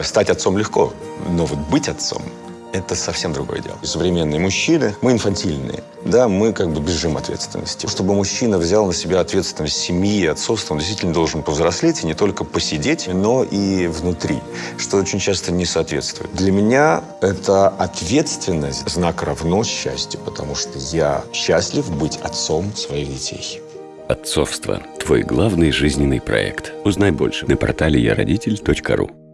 Стать отцом легко, но вот быть отцом – это совсем другое дело. Современные мужчины, мы инфантильные, да, мы как бы бежим ответственности. Чтобы мужчина взял на себя ответственность семьи и отцовства, он действительно должен повзрослеть и не только посидеть, но и внутри, что очень часто не соответствует. Для меня это ответственность, знак равно счастью, потому что я счастлив быть отцом своих детей. Отцовство – твой главный жизненный проект. Узнай больше на портале ЯРодитель.ру.